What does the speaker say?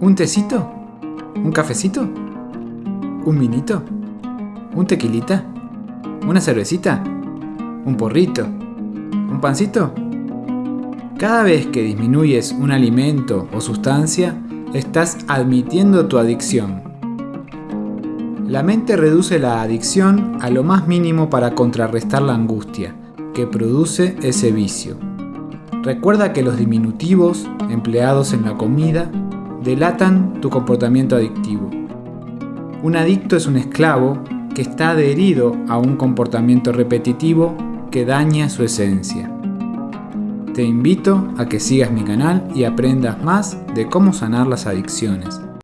¿Un tecito? ¿Un cafecito? ¿Un vinito? ¿Un tequilita? ¿Una cervecita? ¿Un porrito? ¿Un pancito? Cada vez que disminuyes un alimento o sustancia, estás admitiendo tu adicción. La mente reduce la adicción a lo más mínimo para contrarrestar la angustia que produce ese vicio. Recuerda que los diminutivos empleados en la comida delatan tu comportamiento adictivo. Un adicto es un esclavo que está adherido a un comportamiento repetitivo que daña su esencia. Te invito a que sigas mi canal y aprendas más de cómo sanar las adicciones.